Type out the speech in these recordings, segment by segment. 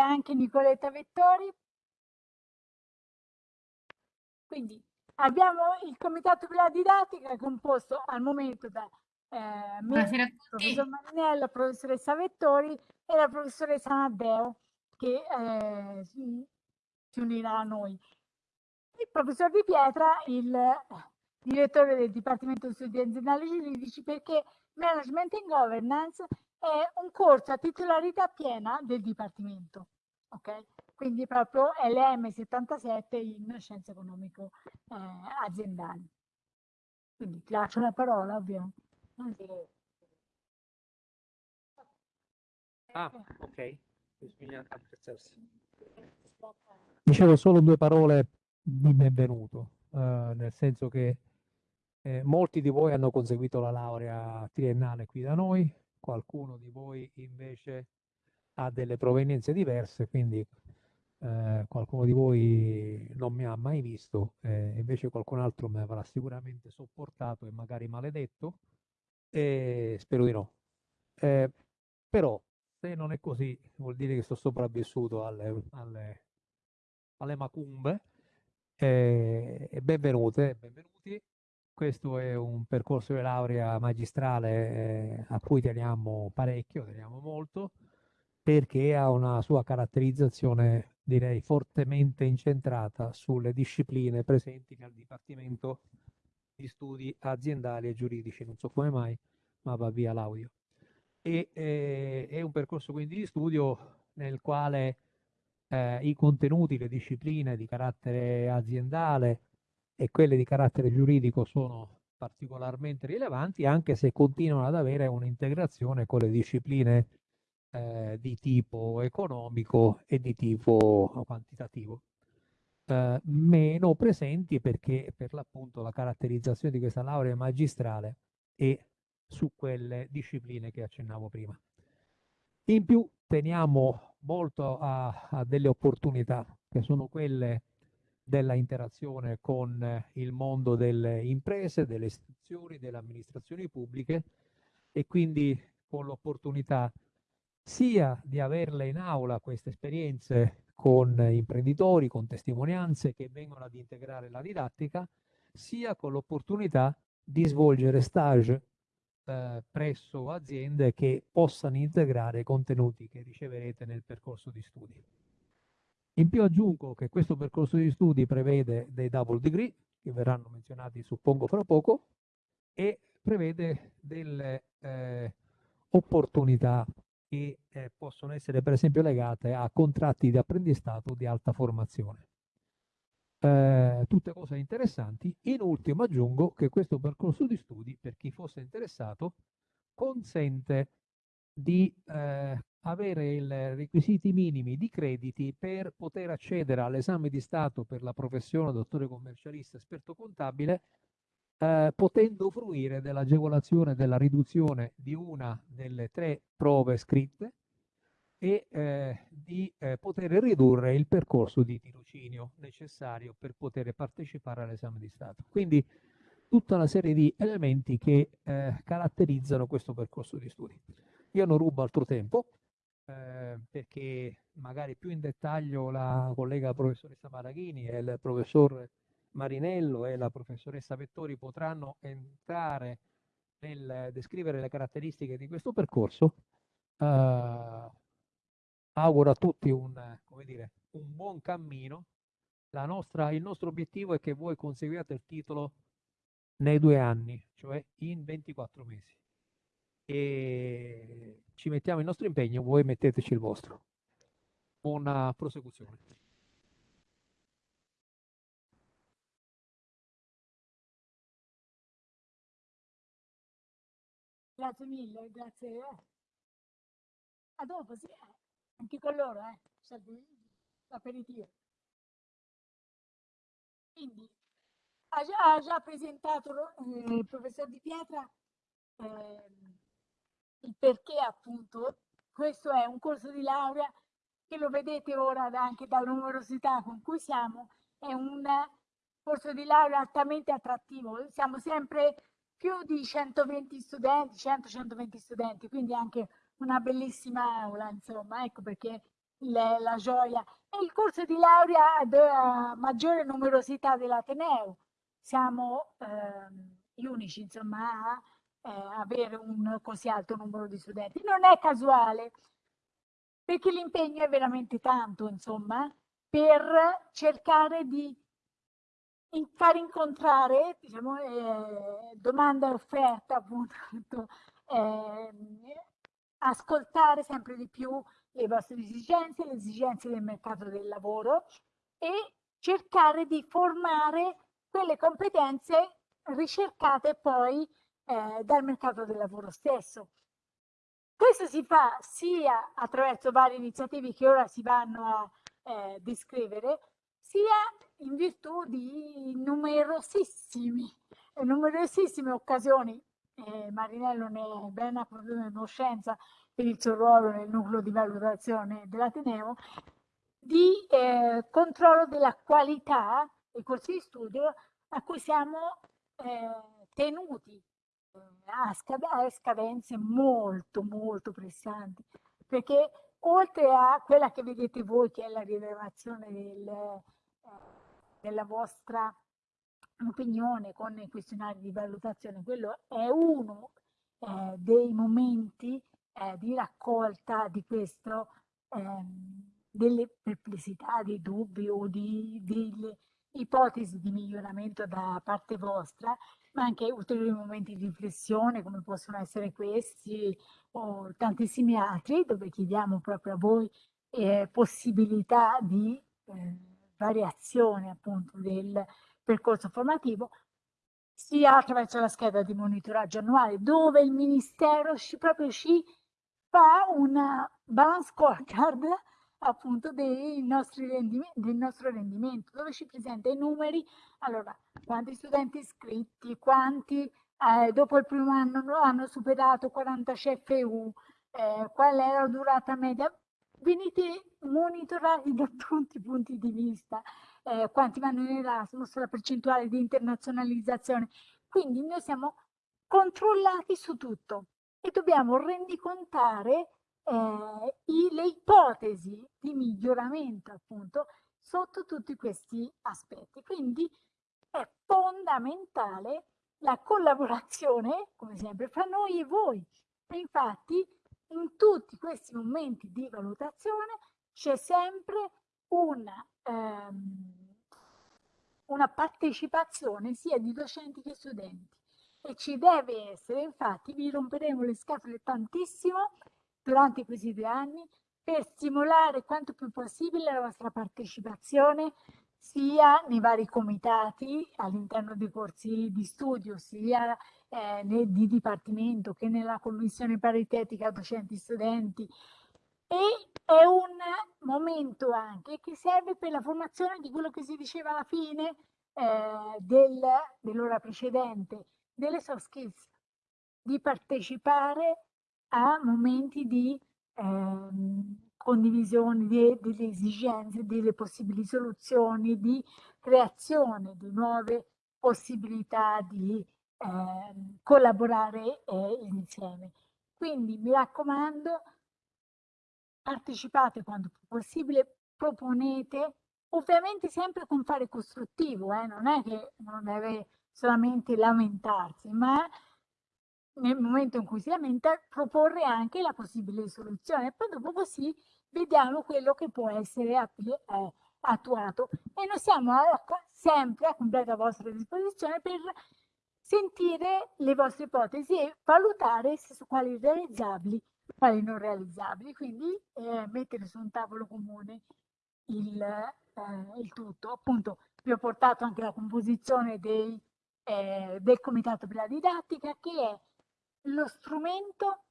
anche Nicoletta Vettori. Quindi abbiamo il comitato per la didattica composto al momento da eh, me, il professor Marinello, la professoressa Vettori e la professoressa Naddeo che eh, si, si unirà a noi. Il professor Di Pietra, il direttore del Dipartimento di Studi Aziendali Giuridici, perché Management and Governance è un corso a titolarità piena del Dipartimento. Okay? Quindi proprio LM77 in Scienze Economico eh, Aziendali. Quindi ti lascio la parola, ovvio. Ah, ok. Dicevo solo due parole di benvenuto, eh, nel senso che eh, molti di voi hanno conseguito la laurea triennale qui da noi, qualcuno di voi invece ha delle provenienze diverse, quindi eh, qualcuno di voi non mi ha mai visto, eh, invece qualcun altro mi avrà sicuramente sopportato e magari maledetto, e spero di no. Eh, però se non è così vuol dire che sto sopravvissuto alle, alle, alle macumbe. Eh, benvenute, benvenuti. Questo è un percorso di laurea magistrale eh, a cui teniamo parecchio, teniamo molto, perché ha una sua caratterizzazione, direi, fortemente incentrata sulle discipline presenti nel Dipartimento di Studi Aziendali e Giuridici. Non so come mai, ma va via l'audio. E eh, è un percorso quindi di studio nel quale eh, i contenuti, le discipline di carattere aziendale e quelle di carattere giuridico sono particolarmente rilevanti, anche se continuano ad avere un'integrazione con le discipline eh, di tipo economico e di tipo quantitativo. Eh, meno presenti perché per l'appunto la caratterizzazione di questa laurea magistrale è su quelle discipline che accennavo prima. In più teniamo molto a, a delle opportunità che sono quelle della interazione con il mondo delle imprese, delle istituzioni, delle amministrazioni pubbliche e quindi con l'opportunità sia di averle in aula queste esperienze con imprenditori, con testimonianze che vengono ad integrare la didattica, sia con l'opportunità di svolgere stage eh, presso aziende che possano integrare i contenuti che riceverete nel percorso di studi. In più aggiungo che questo percorso di studi prevede dei double degree, che verranno menzionati suppongo fra poco, e prevede delle eh, opportunità che eh, possono essere per esempio legate a contratti di apprendistato di alta formazione. Eh, tutte cose interessanti. In ultimo aggiungo che questo percorso di studi, per chi fosse interessato, consente di eh, avere i requisiti minimi di crediti per poter accedere all'esame di Stato per la professione dottore commercialista esperto contabile, eh, potendo fruire dell'agevolazione della riduzione di una delle tre prove scritte e eh, di eh, poter ridurre il percorso di tirocinio necessario per poter partecipare all'esame di Stato. Quindi tutta una serie di elementi che eh, caratterizzano questo percorso di studi. Io non rubo altro tempo eh, perché magari più in dettaglio la collega professoressa Maraghini e il professor Marinello e la professoressa Vettori potranno entrare nel descrivere le caratteristiche di questo percorso. Uh, auguro a tutti un, dire, un buon cammino. Nostra, il nostro obiettivo è che voi conseguiate il titolo nei due anni, cioè in 24 mesi. E ci mettiamo il nostro impegno, voi metteteci il vostro. Buona prosecuzione. Grazie mille, grazie. A dopo, sì. Anche con loro, eh, l'aperitivo. Quindi, ha già, ha già presentato eh, il professor Di Pietra eh, il perché appunto questo è un corso di laurea che lo vedete ora anche dalla numerosità con cui siamo, è un corso di laurea altamente attrattivo, siamo sempre più di 120 studenti, 100-120 studenti, quindi anche una bellissima aula, insomma, ecco perché le, la gioia. E il corso di laurea ha maggiore numerosità dell'Ateneo. Siamo eh, gli unici, insomma, a eh, avere un così alto numero di studenti. Non è casuale, perché l'impegno è veramente tanto, insomma, per cercare di far incontrare diciamo, eh, domanda e offerta, appunto, eh, ascoltare sempre di più le vostre esigenze, le esigenze del mercato del lavoro e cercare di formare quelle competenze ricercate poi eh, dal mercato del lavoro stesso. Questo si fa sia attraverso varie iniziative che ora si vanno a eh, descrivere, sia in virtù di numerosissimi, numerosissime occasioni. Eh, Marinello ne è ben a conoscenza per il suo ruolo nel nucleo di valutazione dell'Ateneo, di eh, controllo della qualità dei corsi di studio a cui siamo eh, tenuti ha scad- scadenze molto molto pressanti perché oltre a quella che vedete voi che è la rilevazione del, eh, della vostra opinione con i questionari di valutazione quello è uno eh, dei momenti eh, di raccolta di questo ehm, delle perplessità, dei dubbi o di, delle ipotesi di miglioramento da parte vostra ma anche ulteriori momenti di riflessione come possono essere questi o tantissimi altri dove chiediamo proprio a voi eh, possibilità di eh, variazione appunto del percorso formativo sia attraverso la scheda di monitoraggio annuale dove il ministero ci, proprio ci fa una balance scorecard appunto dei nostri del nostro rendimento, dove ci presenta i numeri, allora, quanti studenti iscritti, quanti eh, dopo il primo anno hanno superato 40 CFU, eh, qual è la durata media, venite monitorati da tutti i punti di vista, eh, quanti vanno in Erasmus, la percentuale di internazionalizzazione, quindi noi siamo controllati su tutto e dobbiamo rendicontare eh, i, le ipotesi di miglioramento appunto sotto tutti questi aspetti. Quindi è fondamentale la collaborazione, come sempre, fra noi e voi. E infatti in tutti questi momenti di valutazione c'è sempre una, ehm, una partecipazione sia di docenti che studenti e ci deve essere, infatti vi romperemo le scatole tantissimo durante questi due anni per stimolare quanto più possibile la vostra partecipazione sia nei vari comitati all'interno dei corsi di studio, sia eh, di dipartimento che nella commissione paritetica docenti-studenti. E è un momento anche che serve per la formazione di quello che si diceva alla fine eh, del, dell'ora precedente, delle soft skills, di partecipare a momenti di eh, condivisione di, delle esigenze, delle possibili soluzioni, di creazione di nuove possibilità di eh, collaborare eh, insieme. Quindi mi raccomando, partecipate quando più possibile, proponete, ovviamente sempre con fare costruttivo, eh? non è che non deve solamente lamentarsi, ma nel momento in cui si lamenta, proporre anche la possibile soluzione. E poi dopo così vediamo quello che può essere eh, attuato. E noi siamo sempre a completa vostra disposizione per sentire le vostre ipotesi e valutare su quali realizzabili, quali non realizzabili. Quindi eh, mettere su un tavolo comune il, eh, il tutto. Appunto, vi ho portato anche la composizione dei, eh, del Comitato per la Didattica, che è lo strumento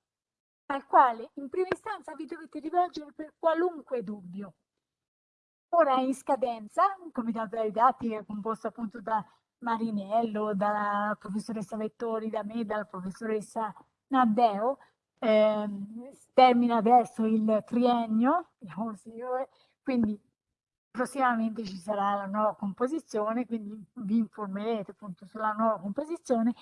al quale in prima istanza vi dovete rivolgere per qualunque dubbio. Ora è in scadenza, il comitato della didattica composto appunto da Marinello, dalla professoressa Vettori, da me, dalla professoressa Naddeo, eh, termina adesso il triennio, quindi prossimamente ci sarà la nuova composizione, quindi vi informerete appunto sulla nuova composizione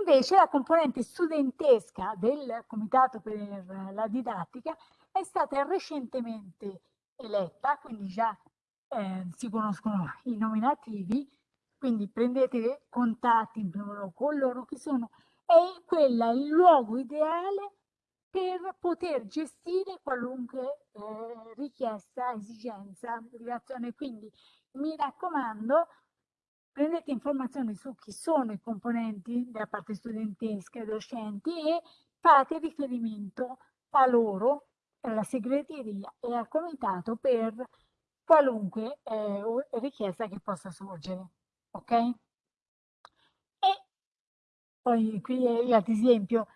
Invece la componente studentesca del Comitato per la Didattica è stata recentemente eletta, quindi già eh, si conoscono i nominativi, quindi prendete contatti in primo luogo con loro che sono, è quella il luogo ideale per poter gestire qualunque eh, richiesta, esigenza, relazione. Quindi mi raccomando, prendete informazioni su chi sono i componenti della parte studentesca e docenti e fate riferimento a loro, alla segreteria e al comitato per qualunque eh, richiesta che possa sorgere. Ok? E poi qui ad esempio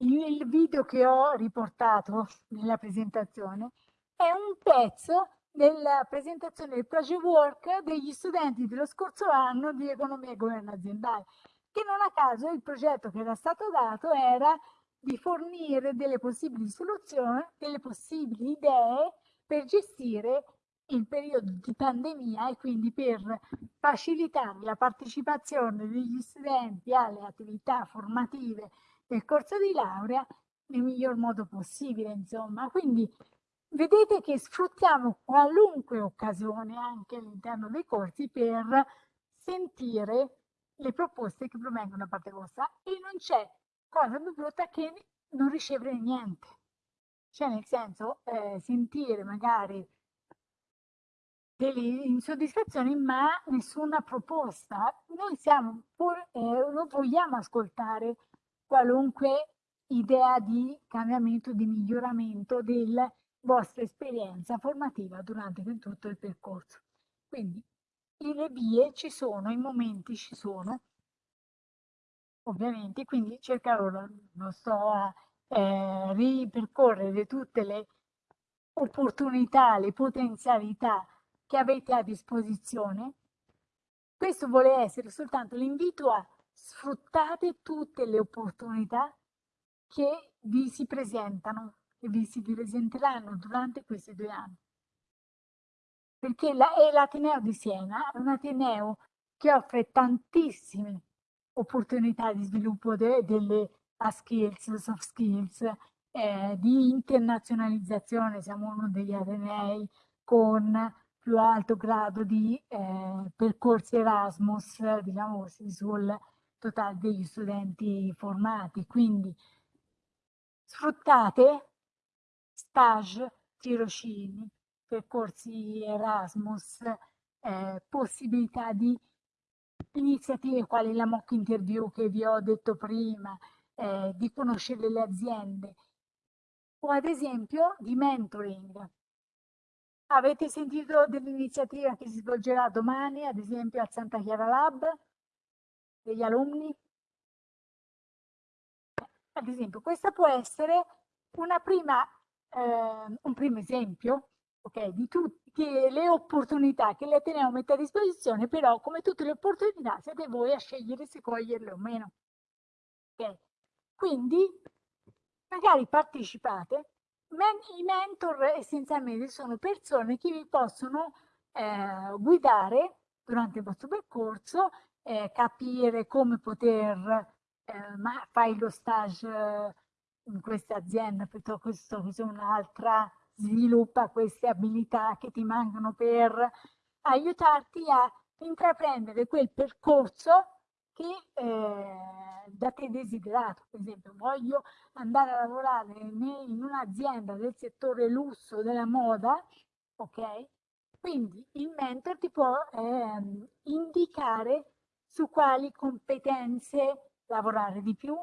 il video che ho riportato nella presentazione è un pezzo della presentazione del project work degli studenti dello scorso anno di economia e governo aziendale, che non a caso il progetto che era stato dato era di fornire delle possibili soluzioni, delle possibili idee per gestire il periodo di pandemia e quindi per facilitare la partecipazione degli studenti alle attività formative del corso di laurea nel miglior modo possibile, insomma. Quindi vedete che sfruttiamo qualunque occasione anche all'interno dei corsi per sentire le proposte che provengono da parte vostra e non c'è cosa più brutta che non ricevere niente. Cioè nel senso eh, sentire magari delle insoddisfazioni ma nessuna proposta. Noi siamo pur, eh, non vogliamo ascoltare qualunque idea di cambiamento, di miglioramento della vostra esperienza formativa durante tutto il percorso. Quindi le vie ci sono, i momenti ci sono, ovviamente, quindi cercherò, non sto a eh, ripercorrere tutte le opportunità, le potenzialità che avete a disposizione. Questo vuole essere soltanto l'invito a sfruttate tutte le opportunità che vi si presentano e vi si presenteranno durante questi due anni. Perché l'Ateneo di Siena, è un Ateneo che offre tantissime opportunità di sviluppo de, delle skills, soft skills, eh, di internazionalizzazione, siamo uno degli Atenei con più alto grado di eh, percorsi Erasmus, diciamo così, sul totale degli studenti formati. Quindi sfruttate stage, tirocini, percorsi Erasmus, eh, possibilità di iniziative quali la mock interview che vi ho detto prima, eh, di conoscere le aziende o ad esempio di mentoring. Avete sentito dell'iniziativa che si svolgerà domani, ad esempio al Santa Chiara Lab, degli alunni? Ad esempio, questa può essere una prima, eh, un primo esempio okay, di tutte le opportunità che l'Ateneo mette a disposizione, però come tutte le opportunità siete voi a scegliere se coglierle o meno. Okay. Quindi magari partecipate, i mentor essenzialmente sono persone che vi possono eh, guidare durante il vostro percorso, eh, capire come poter, eh, fai lo stage in questa azienda piuttosto che un'altra, sviluppa queste abilità che ti mancano per aiutarti a intraprendere quel percorso che eh, da te desiderato. Per esempio, voglio andare a lavorare in un'azienda del settore lusso della moda, ok? Quindi il mentor ti può eh, indicare su quali competenze lavorare di più,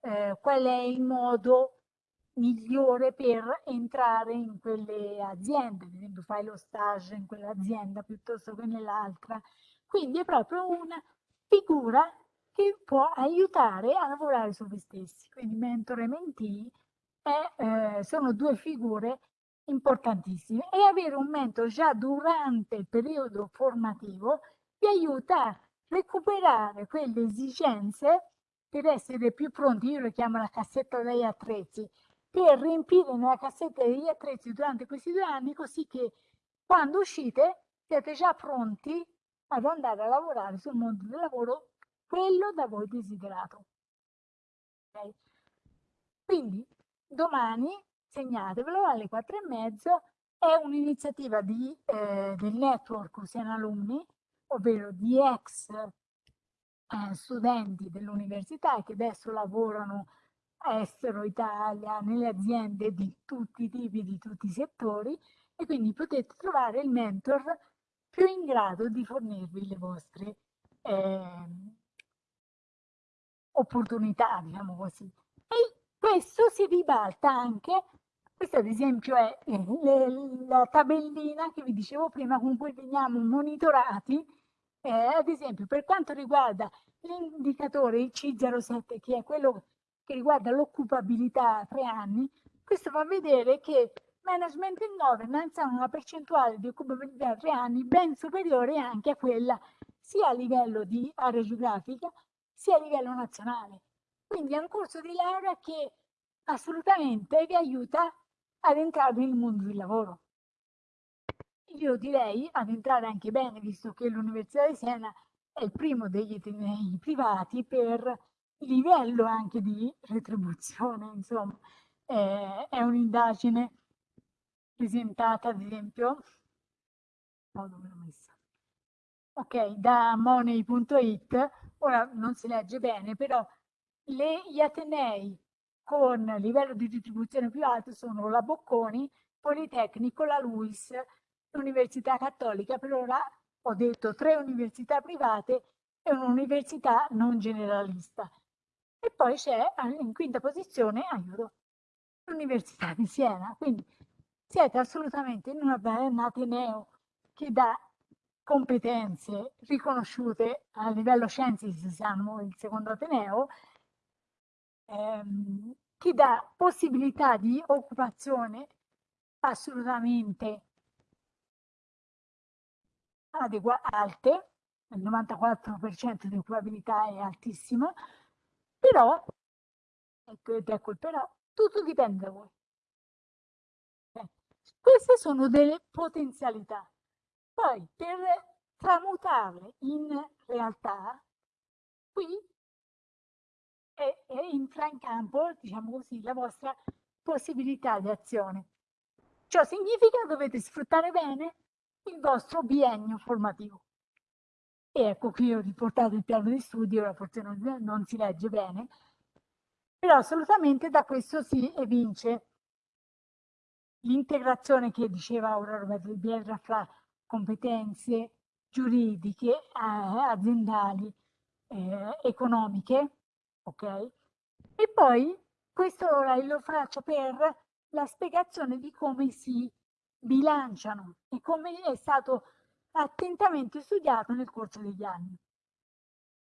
eh, qual è il modo migliore per entrare in quelle aziende, ad esempio fai lo stage in quell'azienda piuttosto che nell'altra. Quindi è proprio una figura che può aiutare a lavorare su voi stessi. Quindi mentor e mentee eh, sono due figure importantissime e avere un mentore già durante il periodo formativo vi aiuta a recuperare quelle esigenze per essere più pronti, io lo chiamo la cassetta degli attrezzi, per riempire nella cassetta degli attrezzi durante questi due anni così che quando uscite siete già pronti ad andare a lavorare sul mondo del lavoro quello da voi desiderato. Okay? Quindi domani segnatevelo alle quattro e mezzo, è un'iniziativa eh, del network Usiana Alumni, ovvero di ex eh, studenti dell'università che adesso lavorano estero, Italia, nelle aziende di tutti i tipi, di tutti i settori e quindi potete trovare il mentor più in grado di fornirvi le vostre eh, opportunità, diciamo così. E questo si ribalta anche, questa ad esempio è eh, le, la tabellina che vi dicevo prima con cui veniamo monitorati, eh, ad esempio per quanto riguarda l'indicatore il C07 che è quello che riguarda l'occupabilità a tre anni, questo fa vedere che management in governance ha una percentuale di occupabilità a tre anni ben superiore anche a quella sia a livello di area geografica sia a livello nazionale. Quindi è un corso di laurea che assolutamente vi aiuta ad entrare nel mondo del lavoro. Io direi ad entrare anche bene, visto che l'Università di Siena è il primo degli atenei privati per livello anche di retribuzione, insomma, eh, è un'indagine presentata, ad esempio, oh? Ok, da money.it, ora non si legge bene, però le, gli Atenei con livello di retribuzione più alto sono la Bocconi, Politecnico, la Luis, l'Università Cattolica, per ora ho detto tre università private e un'università non generalista. E poi c'è in quinta posizione, l'Università di Siena. Quindi siete assolutamente in un ateneo che dà competenze riconosciute a livello scienze, siamo il secondo ateneo, ehm, che dà possibilità di occupazione assolutamente alte, il 94% di occupabilità è altissimo, però, ecco, ecco il però, tutto dipende da voi. Eh, queste sono delle potenzialità. Poi, per tramutarle in realtà, qui è, è entra in campo, diciamo così, la vostra possibilità di azione. Ciò significa che dovete sfruttare bene il vostro biennio formativo. E ecco qui ho riportato il piano di studio, ora forse non, non si legge bene, però assolutamente da questo si evince l'integrazione che diceva ora Roberto Di Bielra fra competenze giuridiche, eh, aziendali, eh, economiche, ok? E poi questo ora lo faccio per la spiegazione di come si bilanciano e come è stato attentamente studiato nel corso degli anni.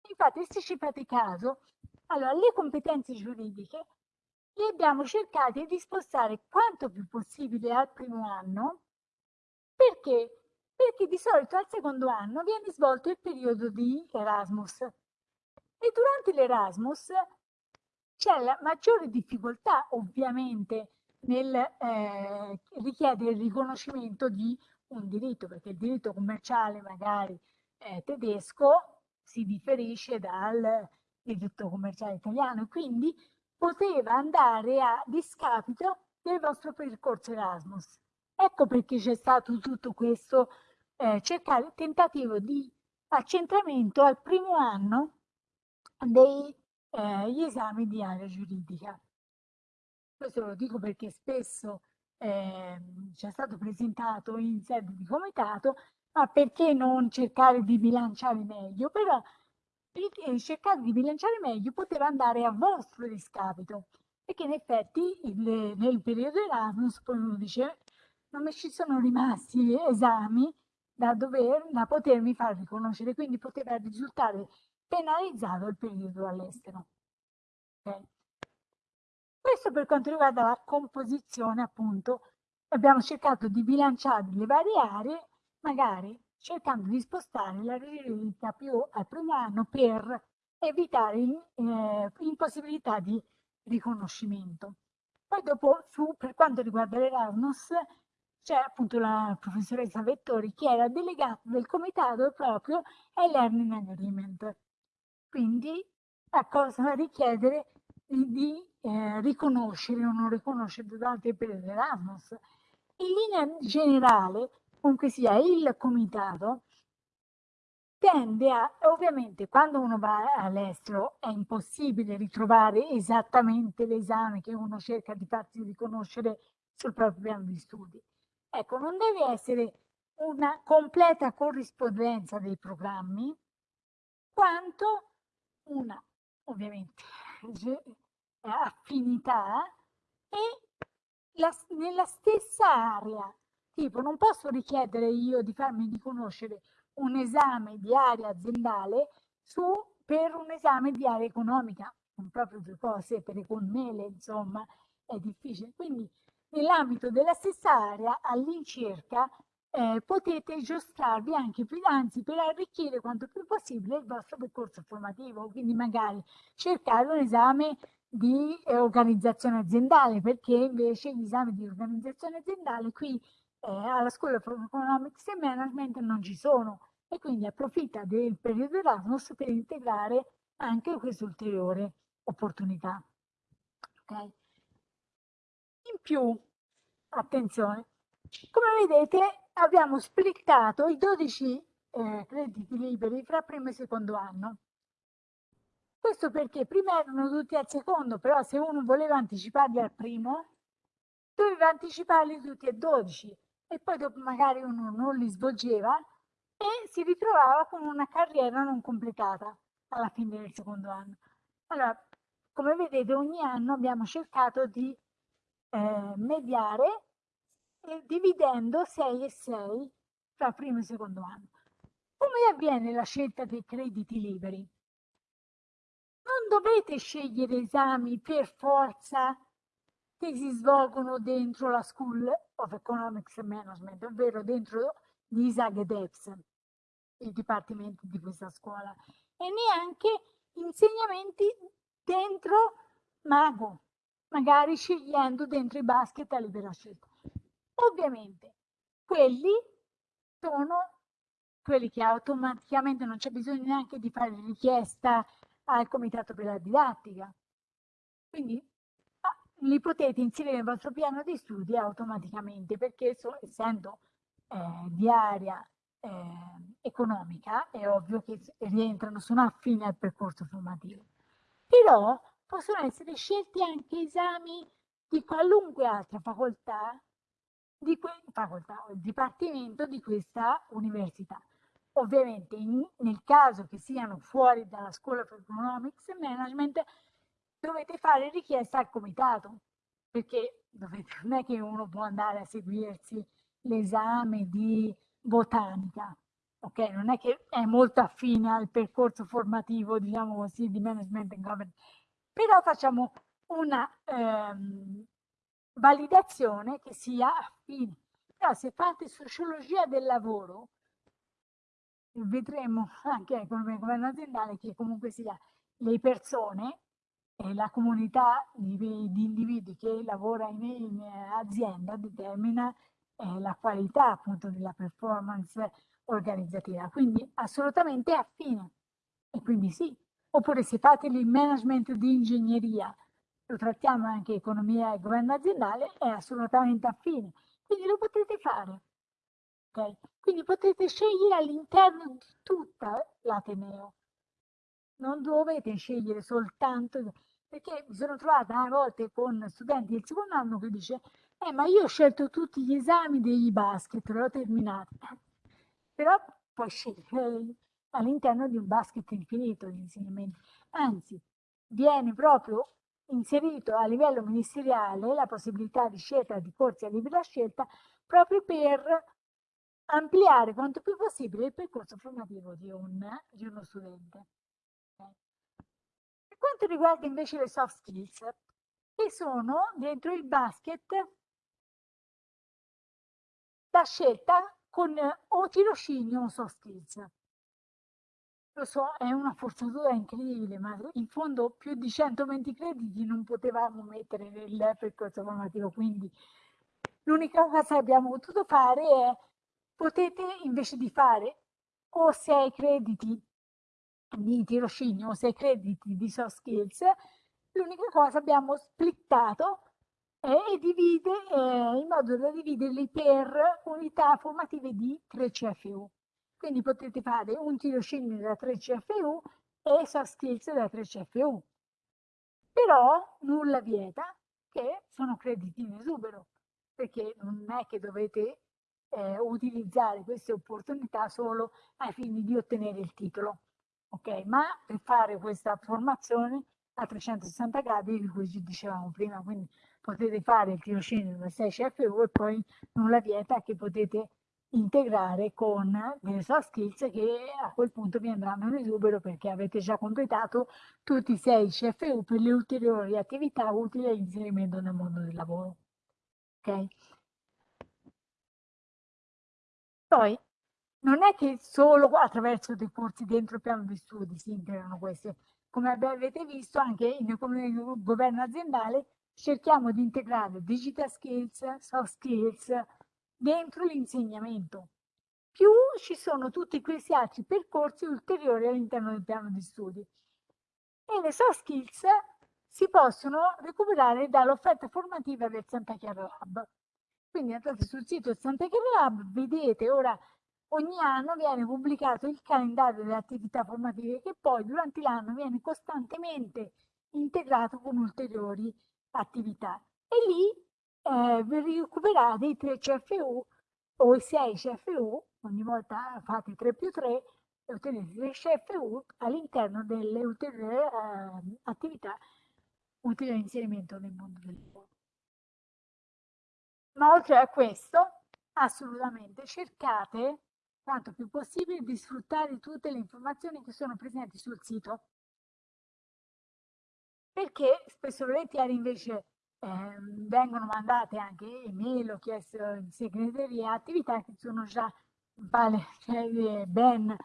Infatti, se ci fate caso, allora, le competenze giuridiche le abbiamo cercate di spostare quanto più possibile al primo anno, perché? Perché di solito al secondo anno viene svolto il periodo di Erasmus e durante l'Erasmus c'è la maggiore difficoltà ovviamente nel eh, richiedere il riconoscimento di un diritto, perché il diritto commerciale magari eh, tedesco si differisce dal diritto commerciale italiano, quindi poteva andare a discapito del vostro percorso Erasmus. Ecco perché c'è stato tutto questo eh, cercare, tentativo di accentramento al primo anno degli eh, esami di area giuridica. Questo lo dico perché spesso eh, ci è stato presentato in sede di comitato, ma perché non cercare di bilanciare meglio? Però cercare di bilanciare meglio poteva andare a vostro discapito, perché in effetti il, nel periodo Erasmus poi uno dice non mi ci sono rimasti esami da, dover, da potermi far riconoscere, quindi poteva risultare penalizzato il periodo all'estero. Okay. Questo per quanto riguarda la composizione, appunto, abbiamo cercato di bilanciare le varie aree, magari cercando di spostare la ricerca più al primo anno per evitare eh, impossibilità di riconoscimento. Poi dopo, su, per quanto riguarda l'Erasmus, c'è appunto la professoressa Vettori che era delegata del comitato proprio ai Learning Agreement. Quindi a cosa richiedere di, eh, riconoscere o non riconoscere durante il periodo. In linea generale, comunque sia, il comitato tende a, ovviamente quando uno va all'estero è impossibile ritrovare esattamente l'esame che uno cerca di farsi riconoscere sul proprio piano di studi. Ecco, non deve essere una completa corrispondenza dei programmi, quanto una, ovviamente, affinità e la, nella stessa area. Tipo, non posso richiedere io di farmi riconoscere un esame di area aziendale su, per un esame di area economica. Sono proprio due cose per con mele, insomma, è difficile. Quindi, nell'ambito della stessa area, all'incirca, eh, potete giostrarvi anche più, anzi per arricchire quanto più possibile il vostro percorso formativo, quindi magari cercare un esame di eh, organizzazione aziendale, perché invece gli esami di organizzazione aziendale qui eh, alla School of Economics and Management non ci sono e quindi approfitta del periodo Erasmus per integrare anche questa ulteriore opportunità. Okay? In più, attenzione, come vedete abbiamo splittato i 12 eh, crediti liberi fra primo e secondo anno. Questo perché prima erano tutti al secondo, però se uno voleva anticiparli al primo, doveva anticiparli tutti e 12 e poi dopo magari uno non li svolgeva e si ritrovava con una carriera non completata alla fine del secondo anno. Allora, come vedete, ogni anno abbiamo cercato di eh, mediare dividendo 6 e 6 tra primo e secondo anno. Come avviene la scelta dei crediti liberi? Non dovete scegliere esami per forza che si svolgono dentro la School of Economics and Management, ovvero dentro l'ISAG ed EPS, il dipartimento di questa scuola, e neanche insegnamenti dentro Mago, magari scegliendo dentro i basket a libera scelta. Ovviamente quelli sono quelli che automaticamente non c'è bisogno neanche di fare richiesta al comitato per la didattica. Quindi li potete inserire nel vostro piano di studi automaticamente perché so, essendo eh, di area eh, economica è ovvio che rientrano, sono affini al percorso formativo. Però possono essere scelti anche esami di qualunque altra facoltà, di facoltà o dipartimento di questa università. Ovviamente in, nel caso che siano fuori dalla School of Economics and Management dovete fare richiesta al comitato, perché dovete, non è che uno può andare a seguirsi l'esame di botanica, ok? Non è che è molto affine al percorso formativo, diciamo così, di management and governance, però facciamo una ehm, validazione che sia affine. Però se fate sociologia del lavoro, vedremo anche economia governo aziendale che comunque sia le persone e la comunità di, di individui che lavora in, in azienda determina eh, la qualità appunto della performance organizzativa, quindi assolutamente affine. E quindi sì, oppure se fate il management di ingegneria, lo trattiamo anche economia e governo aziendale, è assolutamente affine, quindi lo potete fare. Okay? Quindi potete scegliere all'interno di tutta l'Ateneo, non dovete scegliere soltanto perché mi sono trovata a volte con studenti del secondo anno che dice eh ma io ho scelto tutti gli esami dei basket, l'ho terminati però puoi scegliere all'interno di un basket infinito di insegnamenti anzi viene proprio inserito a livello ministeriale la possibilità di scelta di corsi a libera scelta proprio per ampliare quanto più possibile il percorso formativo di, un, di uno studente. Per quanto riguarda invece le soft skills, che sono dentro il basket la scelta con o tirocinio o soft skills. Lo so, è una forzatura incredibile, ma in fondo più di 120 crediti non potevamo mettere nel percorso formativo, quindi l'unica cosa che abbiamo potuto fare è potete invece di fare o 6 crediti di tirocinio o 6 crediti di soft skills, L'unica cosa abbiamo splittato e divide eh, in modo da dividerli per unità formative di 3 CFU. Quindi potete fare un tirocinio da 3 CFU e soft skills da 3 CFU. Però nulla vieta che sono crediti in esubero, perché non è che dovete eh, utilizzare queste opportunità solo ai fini di ottenere il titolo. Ok, ma per fare questa formazione a 360 gradi di cui ci dicevamo prima, quindi potete fare il tirocinio da 6 CFU e poi nulla vieta che potete integrare con soft skills che a quel punto vi andranno in esubero perché avete già completato tutti i 6 CFU per le ulteriori attività utili all'inserimento nel mondo del lavoro. Ok? Poi non è che solo attraverso dei corsi dentro il piano di studi si integrano queste. Come avete visto anche nel governo aziendale cerchiamo di integrare digital skills, soft skills dentro l'insegnamento. Più ci sono tutti questi altri percorsi ulteriori all'interno del piano di studi. E le soft skills si possono recuperare dall'offerta formativa del Santa Chiara Lab. Quindi andate sul sito del Santa Chiara Lab, vedete ora ogni anno viene pubblicato il calendario delle attività formative che poi durante l'anno viene costantemente integrato con ulteriori attività. E lì eh, recuperate i 3 CFU o i 6 CFU, ogni volta fate 3 più 3 e ottenete 3 CFU all'interno delle ulteriori eh, attività utili all'inserimento nel mondo del lavoro. Ma oltre a questo, assolutamente cercate quanto più possibile di sfruttare tutte le informazioni che sono presenti sul sito. Perché spesso volentieri invece eh, vengono mandate anche email o chiesto in segreteria attività che sono già vale, cioè, ben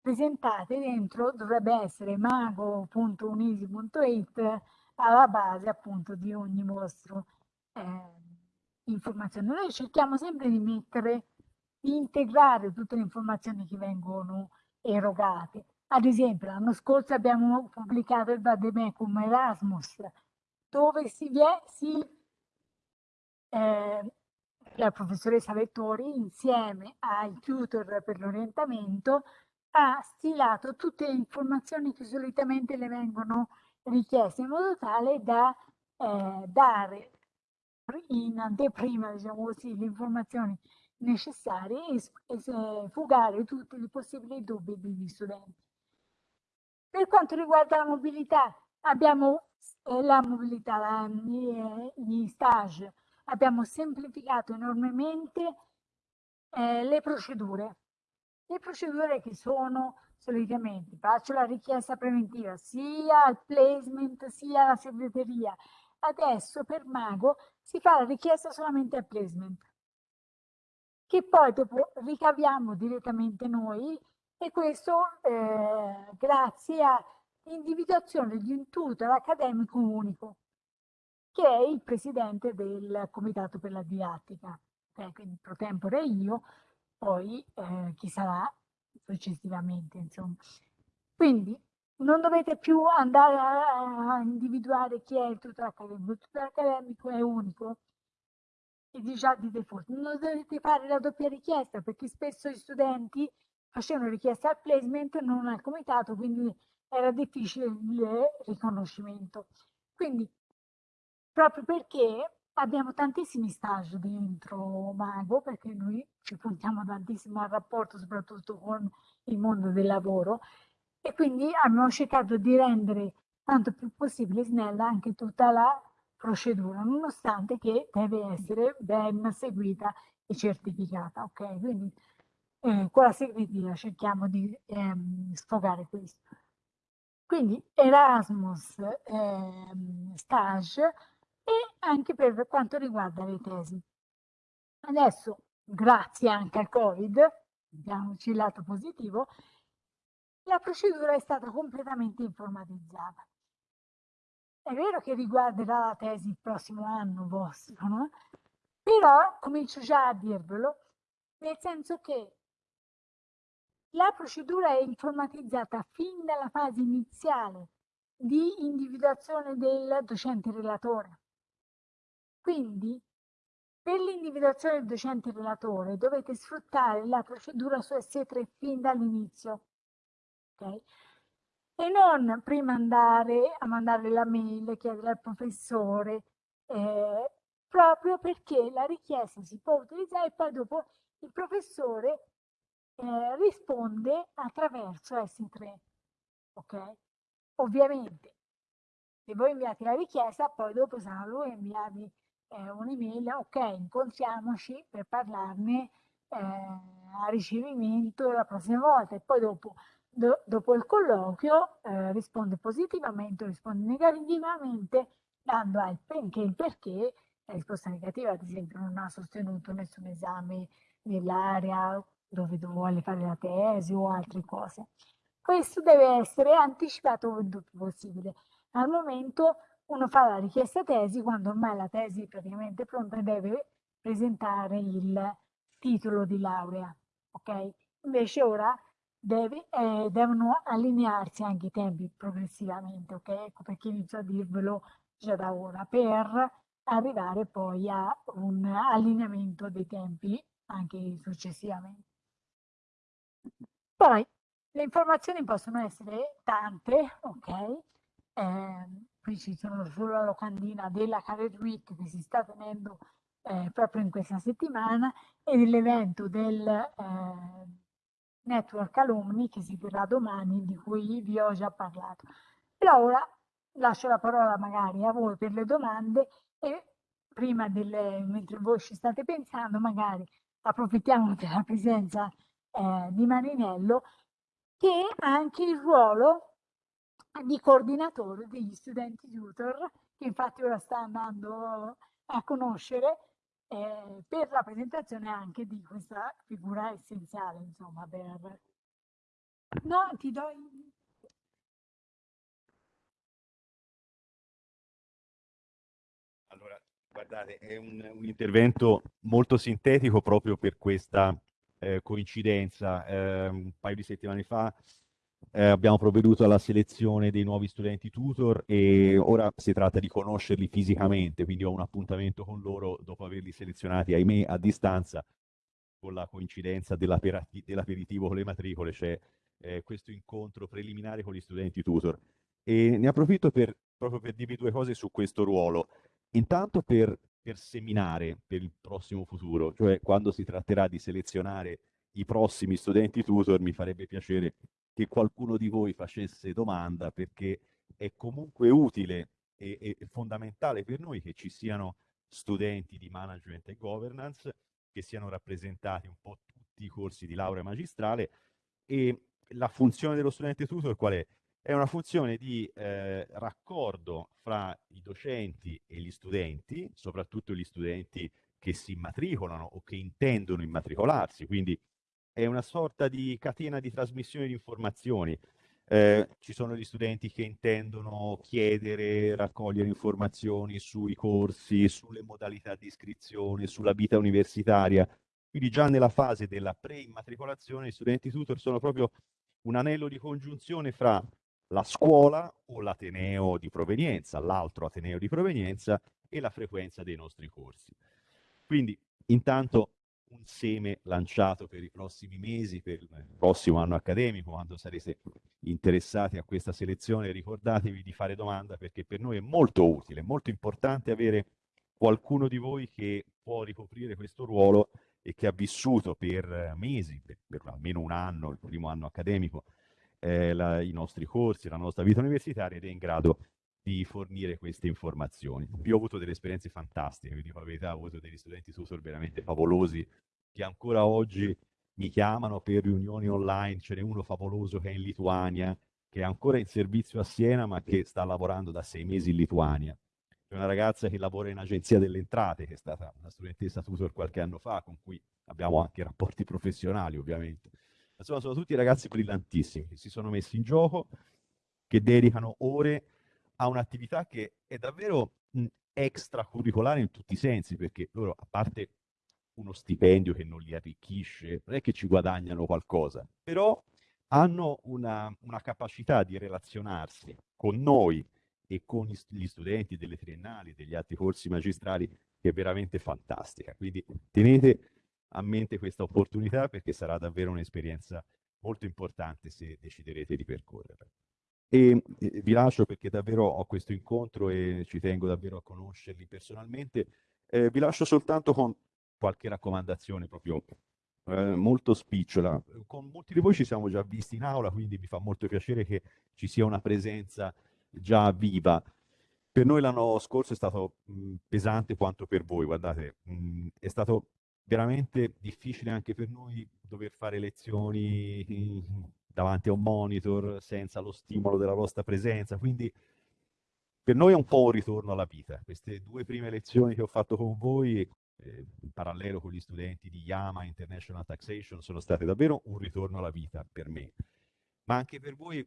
presentate dentro, dovrebbe essere mago.unisi.it alla base appunto di ogni vostro eh, informazione. Noi cerchiamo sempre di mettere, di integrare tutte le informazioni che vengono erogate. Ad esempio, l'anno scorso abbiamo pubblicato il Vademecum Erasmus, dove si, vie, si eh, la professoressa Vettori insieme ai tutor per l'orientamento ha stilato tutte le informazioni che solitamente le vengono richieste in modo tale da eh, dare in anteprima diciamo così, le informazioni necessarie e, e fugare tutti i possibili dubbi degli studenti. Per quanto riguarda la mobilità, abbiamo eh, la mobilità, la, gli stage, abbiamo semplificato enormemente eh, le procedure. Le procedure che sono solitamente, faccio la richiesta preventiva sia al placement sia alla segreteria. Adesso per Mago si fa la richiesta solamente al placement, che poi dopo ricaviamo direttamente noi e questo eh, grazie a individuazione di un tutor accademico unico, che è il presidente del Comitato per la Didattica, okay? quindi pro tempore io, poi eh, chi sarà successivamente, insomma. Quindi non dovete più andare a, a individuare chi è il tutor accademico, il tutor accademico è unico, e già di default. Non dovete fare la doppia richiesta perché spesso gli studenti facevano richiesta al placement, non al comitato, quindi era difficile il riconoscimento. Quindi, proprio perché abbiamo tantissimi stage dentro Mago, perché noi ci puntiamo tantissimo al rapporto soprattutto con il mondo del lavoro, e quindi abbiamo cercato di rendere quanto più possibile snella anche tutta la procedura, nonostante che deve essere ben seguita e certificata. Ok, quindi eh, con la segreteria cerchiamo di ehm, sfogare questo. Quindi Erasmus eh, stage e anche per quanto riguarda le tesi. Adesso, grazie anche al Covid, vediamoci il lato positivo, la procedura è stata completamente informatizzata. È vero che riguarderà la tesi il prossimo anno vostro, no? però comincio già a dirvelo, nel senso che la procedura è informatizzata fin dalla fase iniziale di individuazione del docente relatore. Quindi, per l'individuazione del docente relatore dovete sfruttare la procedura su S3 fin dall'inizio. Okay? E non prima andare a mandare la mail, chiedere al professore, eh, proprio perché la richiesta si può utilizzare e poi dopo il professore eh, risponde attraverso S3. Ok? Ovviamente, se voi inviate la richiesta, poi dopo sarà lui a inviarvi eh, un'email, ok, incontriamoci per parlarne eh, a ricevimento la prossima volta e poi dopo, do, dopo il colloquio eh, risponde positivamente o risponde negativamente dando anche il perché la risposta negativa ad esempio non ha sostenuto nessun esame nell'area dove vuole fare la tesi o altre cose. Questo deve essere anticipato il più possibile. Al momento uno fa la richiesta tesi quando ormai la tesi è praticamente pronta deve presentare il titolo di laurea. Ok? Invece ora deve, eh, devono allinearsi anche i tempi progressivamente. Ok? Ecco perché inizio a dirvelo già da ora per arrivare poi a un allineamento dei tempi anche successivamente. Poi le informazioni possono essere tante, ok? Eh, qui ci sono sulla locandina della Career Week che si sta tenendo eh, proprio in questa settimana e dell'evento del eh, Network Alumni che si terrà domani, di cui vi ho già parlato. Però ora lascio la parola magari a voi per le domande e prima delle, mentre voi ci state pensando, magari approfittiamo della presenza eh, di Marinello che ha anche il ruolo di coordinatore degli studenti tutor, che infatti ora sta andando a conoscere eh, per la presentazione anche di questa figura essenziale, insomma, per... No, ti do... Allora, guardate, è un, un intervento molto sintetico proprio per questa eh, coincidenza. Eh, un paio di settimane fa eh, abbiamo provveduto alla selezione dei nuovi studenti tutor e ora si tratta di conoscerli fisicamente, quindi ho un appuntamento con loro dopo averli selezionati, ahimè, a distanza, con la coincidenza dell'aperitivo con le matricole, c'è eh, questo incontro preliminare con gli studenti tutor. E ne approfitto per, proprio per dirvi due cose su questo ruolo. Intanto per per seminare per il prossimo futuro, cioè quando si tratterà di selezionare i prossimi studenti tutor mi farebbe piacere che qualcuno di voi facesse domanda perché è comunque utile e, e fondamentale per noi che ci siano studenti di management e governance che siano rappresentati un po' tutti i corsi di laurea magistrale e la funzione dello studente tutor qual è? È una funzione di eh, raccordo fra i docenti e gli studenti, soprattutto gli studenti che si immatricolano o che intendono immatricolarsi, quindi è una sorta di catena di trasmissione di informazioni. Eh, ci sono gli studenti che intendono chiedere, raccogliere informazioni sui corsi, sulle modalità di iscrizione, sulla vita universitaria. Quindi già nella fase della pre-immatricolazione gli studenti tutor sono proprio un anello di congiunzione fra la scuola o l'ateneo di provenienza, l'altro ateneo di provenienza e la frequenza dei nostri corsi. Quindi intanto un seme lanciato per i prossimi mesi, per il prossimo anno accademico, quando sarete interessati a questa selezione, ricordatevi di fare domanda perché per noi è molto utile, molto importante avere qualcuno di voi che può ricoprire questo ruolo e che ha vissuto per mesi, per, per almeno un anno, il primo anno accademico, eh, la, i nostri corsi, la nostra vita universitaria ed è in grado di fornire queste informazioni. Io ho avuto delle esperienze fantastiche, vi dico la verità, ho avuto degli studenti tutor veramente favolosi che ancora oggi mi chiamano per riunioni online, ce n'è uno favoloso che è in Lituania, che è ancora in servizio a Siena ma che sta lavorando da sei mesi in Lituania. C'è una ragazza che lavora in agenzia delle entrate, che è stata una studentessa tutor qualche anno fa, con cui abbiamo anche rapporti professionali ovviamente Insomma, sono tutti ragazzi brillantissimi che si sono messi in gioco, che dedicano ore a un'attività che è davvero extracurricolare in tutti i sensi, perché loro, a parte uno stipendio che non li arricchisce, non è che ci guadagnano qualcosa, però hanno una, una capacità di relazionarsi con noi e con gli studenti delle triennali, degli altri corsi magistrali, che è veramente fantastica. Quindi tenete a mente questa opportunità perché sarà davvero un'esperienza molto importante se deciderete di percorrerla. E vi lascio perché davvero ho questo incontro e ci tengo davvero a conoscerli personalmente. Eh, vi lascio soltanto con qualche raccomandazione proprio eh, molto spicciola. Con molti di voi ci siamo già visti in aula, quindi mi fa molto piacere che ci sia una presenza già viva. Per noi l'anno scorso è stato mh, pesante quanto per voi, guardate, mh, è stato veramente difficile anche per noi dover fare lezioni davanti a un monitor senza lo stimolo della vostra presenza, quindi per noi è un po' un ritorno alla vita. Queste due prime lezioni che ho fatto con voi, eh, in parallelo con gli studenti di Yama International Taxation, sono state davvero un ritorno alla vita per me. Ma anche per voi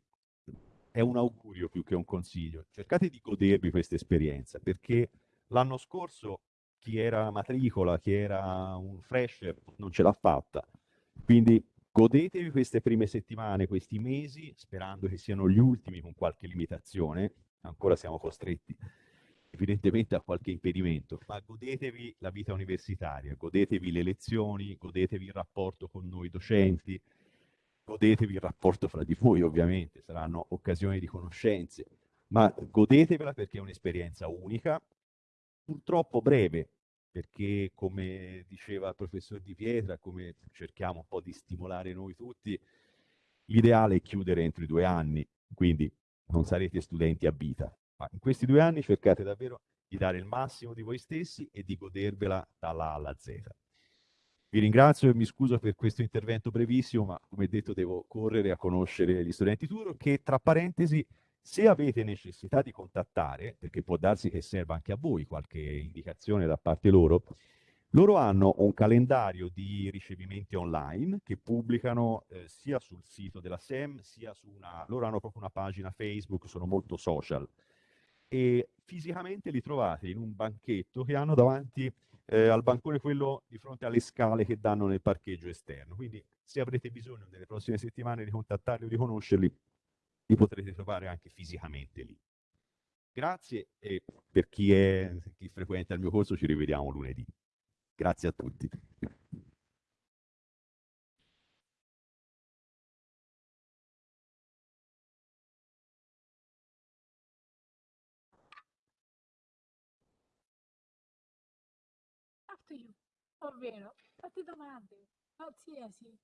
è un augurio più che un consiglio. Cercate di godervi questa esperienza, perché l'anno scorso chi era matricola, chi era un fresher, non ce l'ha fatta. Quindi godetevi queste prime settimane, questi mesi, sperando che siano gli ultimi con qualche limitazione, ancora siamo costretti evidentemente a qualche impedimento, ma godetevi la vita universitaria, godetevi le lezioni, godetevi il rapporto con noi docenti, godetevi il rapporto fra di voi ovviamente, saranno occasioni di conoscenze, ma godetevela perché è un'esperienza unica, purtroppo breve, perché come diceva il professor Di Pietra, come cerchiamo un po' di stimolare noi tutti, l'ideale è chiudere entro i due anni, quindi non sarete studenti a vita, ma in questi due anni cercate davvero di dare il massimo di voi stessi e di godervela dalla A alla Z. Vi ringrazio e mi scuso per questo intervento brevissimo, ma come detto devo correre a conoscere gli studenti Turo che tra parentesi se avete necessità di contattare, perché può darsi che serva anche a voi qualche indicazione da parte loro, loro hanno un calendario di ricevimenti online che pubblicano eh, sia sul sito della SEM, sia su una... loro hanno proprio una pagina Facebook, sono molto social e fisicamente li trovate in un banchetto che hanno davanti eh, al bancone quello di fronte alle scale che danno nel parcheggio esterno. Quindi se avrete bisogno nelle prossime settimane di contattarli o di conoscerli, li potrete trovare anche fisicamente lì. Grazie e per chi, è, chi frequenta il mio corso ci rivediamo lunedì. Grazie a tutti. ovvero fate domande, qualsiasi,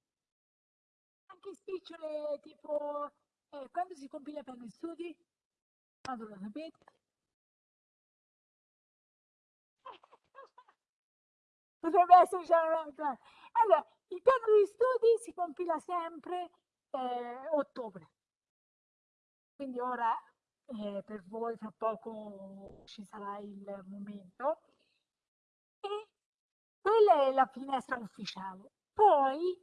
anche spicciole tipo eh, quando si compila per gli studi? Quando lo sapete? Potrebbe essere già Allora, il piano di studi si compila sempre eh, ottobre. Quindi ora eh, per voi fra poco ci sarà il momento. E quella è la finestra ufficiale. Poi,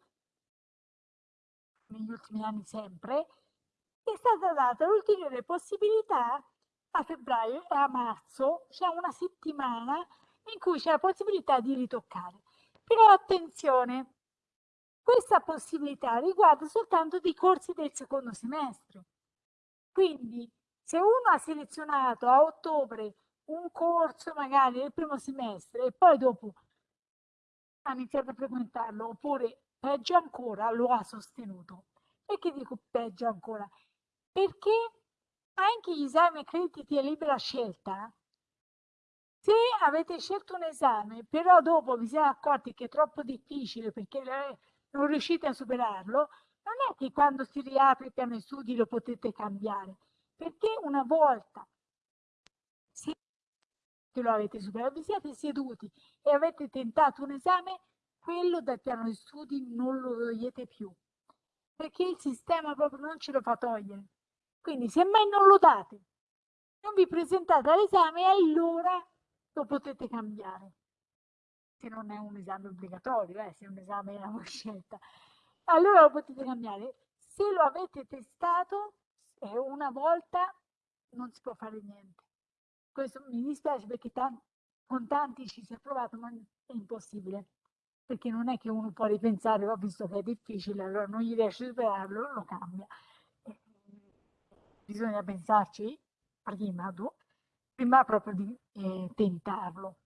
negli ultimi anni sempre, è stata data l'ulteriore possibilità a febbraio e a marzo, c'è una settimana in cui c'è la possibilità di ritoccare. Però attenzione, questa possibilità riguarda soltanto dei corsi del secondo semestre. Quindi se uno ha selezionato a ottobre un corso magari del primo semestre e poi dopo ha iniziato a frequentarlo, oppure peggio ancora lo ha sostenuto. Perché dico peggio ancora? Perché anche gli esami accreditati a libera scelta, se avete scelto un esame, però dopo vi siete accorti che è troppo difficile perché non riuscite a superarlo, non è che quando si riapre il piano di studi lo potete cambiare, perché una volta che lo avete superato, vi siete seduti e avete tentato un esame, quello dal piano di studi non lo togliete più, perché il sistema proprio non ce lo fa togliere. Quindi se mai non lo date, non vi presentate all'esame, allora lo potete cambiare. Se non è un esame obbligatorio, eh, se è un esame a scelta, allora lo potete cambiare. Se lo avete testato, eh, una volta non si può fare niente. Questo mi dispiace perché con tanti ci si è provato, ma è impossibile. Perché non è che uno può ripensare, ho visto che è difficile, allora non gli riesce a superarlo, lo cambia. Bisogna pensarci prima, prima proprio di eh, tentarlo.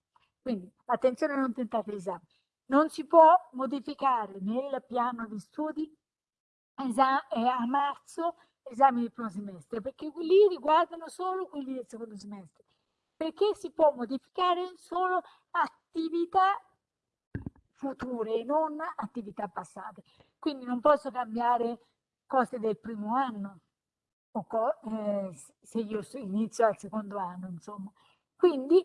Quindi attenzione a non tentare l'esame. Non si può modificare nel piano di studi eh, a marzo esami del primo semestre, perché lì riguardano solo quelli del secondo semestre, perché si può modificare solo attività future, non attività passate. Quindi non posso cambiare cose del primo anno, eh, se io inizio al secondo anno, insomma. Quindi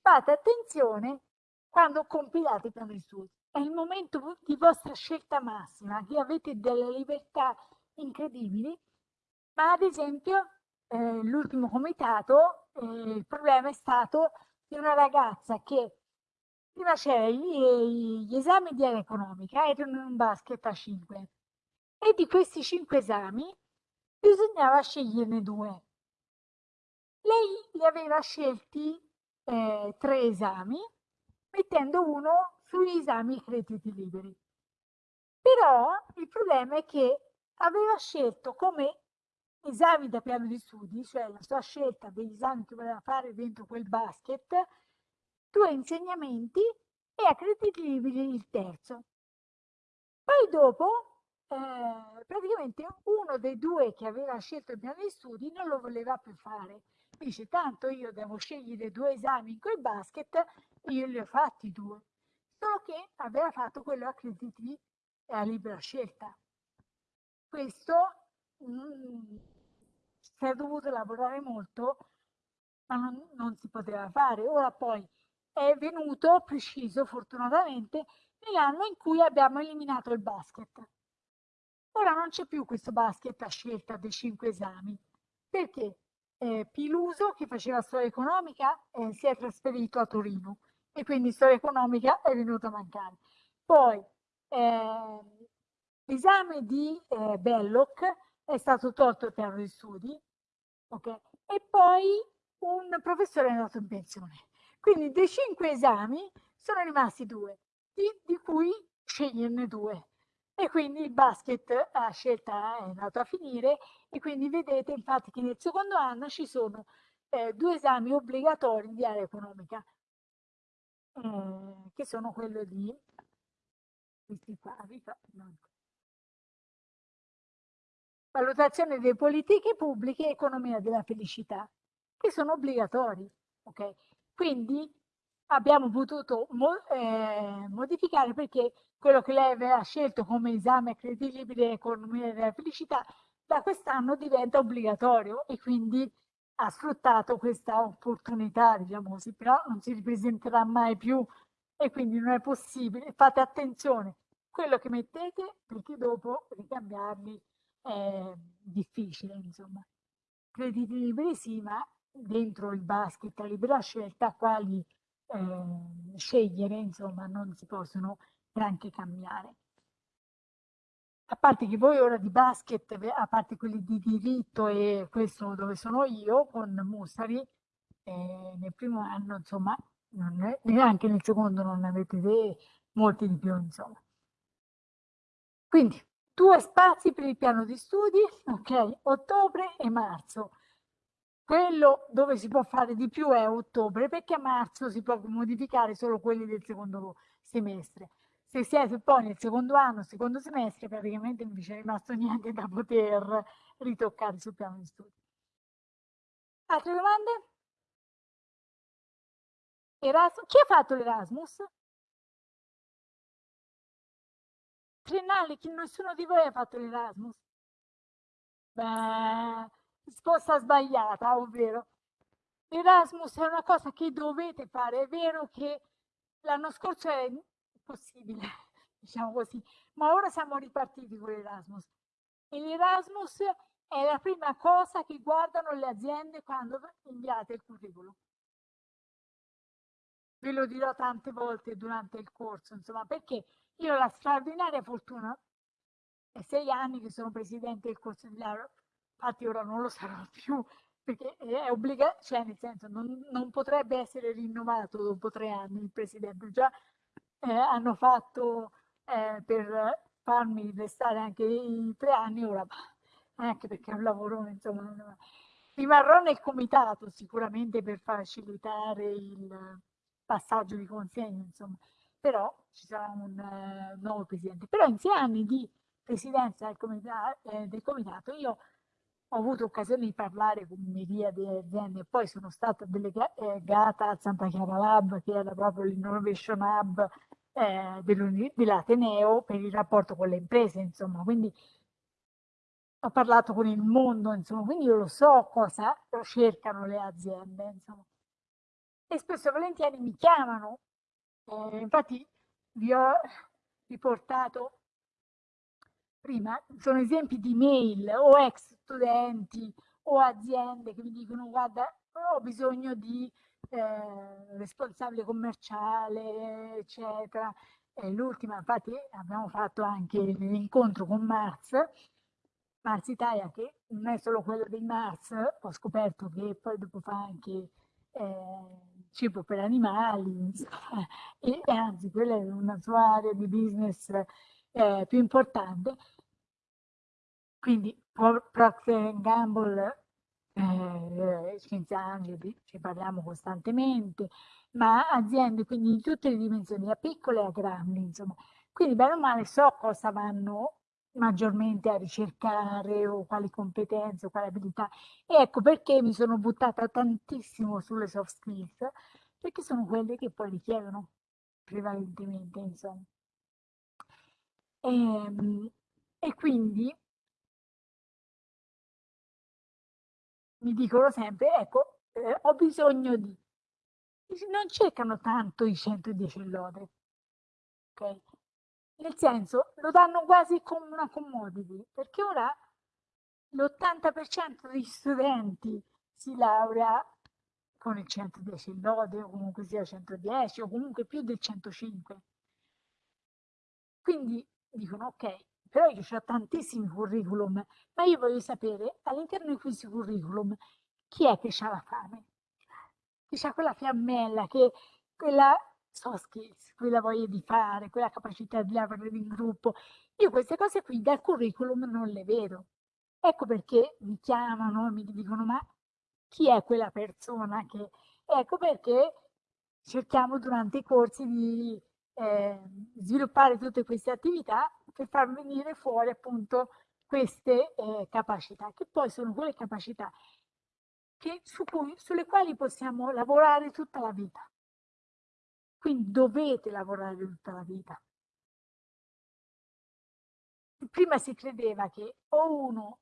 fate attenzione quando compilate i piani di studio. È il momento di vostra scelta massima, che avete delle libertà incredibili, ma ad esempio eh, l'ultimo comitato, eh, il problema è stato di una ragazza che prima c'era gli, gli, esami di area economica, erano in un basket a 5 e di questi 5 esami bisognava sceglierne due. Lei li aveva scelti eh, tre esami, mettendo uno sugli esami crediti liberi. Però il problema è che aveva scelto come esami da piano di studi, cioè la sua scelta degli esami che voleva fare dentro quel basket, due insegnamenti e a crediti liberi il terzo. Poi dopo, eh, praticamente uno dei due che aveva scelto il piano di studi non lo voleva più fare. Dice, tanto io devo scegliere due esami in quel basket, io li ho fatti due. Solo che aveva fatto quello a crediti e a libera scelta. Questo mh, si è dovuto lavorare molto, ma non, non si poteva fare. Ora poi è venuto preciso, fortunatamente, nell'anno in cui abbiamo eliminato il basket. Ora non c'è più questo basket a scelta dei cinque esami, perché eh, Piluso, che faceva storia economica, eh, si è trasferito a Torino e quindi storia economica è venuta a mancare. Poi eh, l'esame di eh, Belloc è stato tolto il piano di studi, okay? e poi un professore è andato in pensione. Quindi dei cinque esami sono rimasti due, di, di cui sceglierne due. E quindi il basket a scelta è andato a finire e quindi vedete infatti che nel secondo anno ci sono eh, due esami obbligatori di area economica, eh, che sono quello di questi qua, valutazione delle politiche pubbliche e economia della felicità, che sono obbligatori. Okay? Quindi abbiamo potuto mo eh, modificare perché quello che lei aveva scelto come esame credibile economia della felicità da quest'anno diventa obbligatorio e quindi ha sfruttato questa opportunità, diciamo così, però non si ripresenterà mai più e quindi non è possibile. Fate attenzione quello che mettete perché dopo ricambiarli è difficile, insomma. Crediti liberi sì, ma dentro il basket a libera scelta quali eh, scegliere, insomma, non si possono neanche cambiare. A parte che voi ora di basket, a parte quelli di diritto e questo dove sono io, con Mussari, eh, nel primo anno, insomma, neanche nel secondo non avete molti di più, insomma. Quindi, due spazi per il piano di studi, ok, ottobre e marzo. Quello dove si può fare di più è ottobre, perché a marzo si può modificare solo quelli del secondo semestre. Se siete poi nel secondo anno, secondo semestre, praticamente non vi c'è rimasto niente da poter ritoccare sul piano di studi. Altre domande? Erasmus? Chi ha fatto l'Erasmus? Triennale, nessuno di voi ha fatto l'Erasmus? Beh, risposta sbagliata, ovvero l'Erasmus è una cosa che dovete fare. È vero che l'anno scorso era impossibile, diciamo così, ma ora siamo ripartiti con l'Erasmus. E l'Erasmus è la prima cosa che guardano le aziende quando inviate il curriculum. Ve lo dirò tante volte durante il corso, insomma, perché io ho la straordinaria fortuna, è sei anni che sono presidente del corso di laurea, infatti ora non lo sarò più perché è obbligato, cioè nel senso non, non, potrebbe essere rinnovato dopo tre anni il presidente, già eh, hanno fatto eh, per farmi restare anche i tre anni, ora anche perché è un lavoro, insomma, rimarrò nel comitato sicuramente per facilitare il passaggio di consegne, insomma, però ci sarà un uh, nuovo presidente. Però in sei anni di presidenza del comitato, eh, del comitato io ho avuto occasione di parlare con miriadi di aziende, poi sono stata delegata a Santa Chiara Lab, che era proprio l'innovation hub eh, dell'Ateneo per il rapporto con le imprese, insomma, quindi ho parlato con il mondo, insomma, quindi io lo so cosa cercano le aziende, insomma. E spesso e volentieri mi chiamano, eh, infatti vi ho riportato prima, sono esempi di mail o ex studenti o aziende che mi dicono guarda ho bisogno di eh, responsabile commerciale eccetera. L'ultima infatti abbiamo fatto anche l'incontro con Mars. Mars Italia che non è solo quello dei Mars ho scoperto che poi dopo fa anche eh, cibo per animali e anzi quella è una sua area di business eh, più importante quindi Procter Gamble, eh, Scienza Angeli, ci parliamo costantemente, ma aziende quindi di tutte le dimensioni, da piccole a grandi, insomma. Quindi bene o male so cosa vanno maggiormente a ricercare o quali competenze o quali abilità. E ecco perché mi sono buttata tantissimo sulle soft skills, perché sono quelle che poi richiedono prevalentemente, insomma. E, ehm, e quindi mi dicono sempre, ecco, eh, ho bisogno di... Non cercano tanto i 110 lode, ok? Nel senso, lo danno quasi come una commodity, perché ora l'80% degli studenti si laurea con il 110 lode, o comunque sia 110, o comunque più del 105. Quindi dicono, ok, però io ho tantissimi curriculum, ma io voglio sapere all'interno di questi curriculum chi è che ha la fame, chi ha quella fiammella, che quella soft skills, quella voglia di fare, quella capacità di lavorare in gruppo. Io queste cose qui dal curriculum non le vedo. Ecco perché mi chiamano e mi dicono ma chi è quella persona che... Ecco perché cerchiamo durante i corsi di eh, sviluppare tutte queste attività per far venire fuori appunto queste eh, capacità, che poi sono quelle capacità che, su cui, sulle quali possiamo lavorare tutta la vita. Quindi dovete lavorare tutta la vita. Prima si credeva che o uno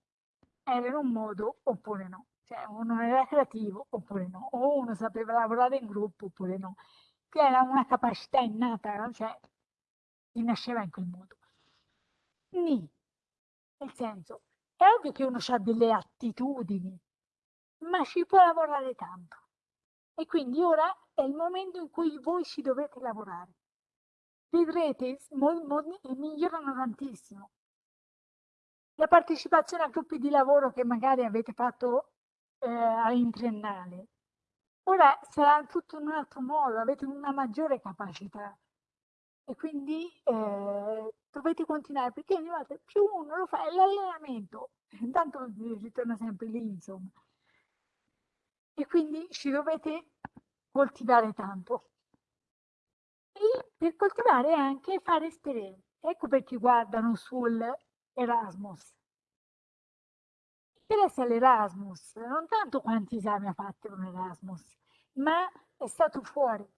era in un modo oppure no, cioè uno era creativo oppure no, o uno sapeva lavorare in gruppo oppure no, che era una capacità innata, cioè nasceva in quel modo. Ni, nel senso, è ovvio che uno ha delle attitudini, ma ci può lavorare tanto. E quindi ora è il momento in cui voi ci dovete lavorare. Vedrete, migliorano tantissimo. La partecipazione a gruppi di lavoro che magari avete fatto eh, in triennale, ora sarà tutto in un altro modo, avete una maggiore capacità e quindi eh, dovete continuare perché ogni volta più uno lo fa è l'allenamento. Intanto ritorna sempre lì insomma. E quindi ci dovete coltivare tanto. E per coltivare anche fare esperienze ecco perché guardano sul Erasmus. Interessa l'Erasmus non tanto quanti esami ha fatto un Erasmus ma è stato fuori.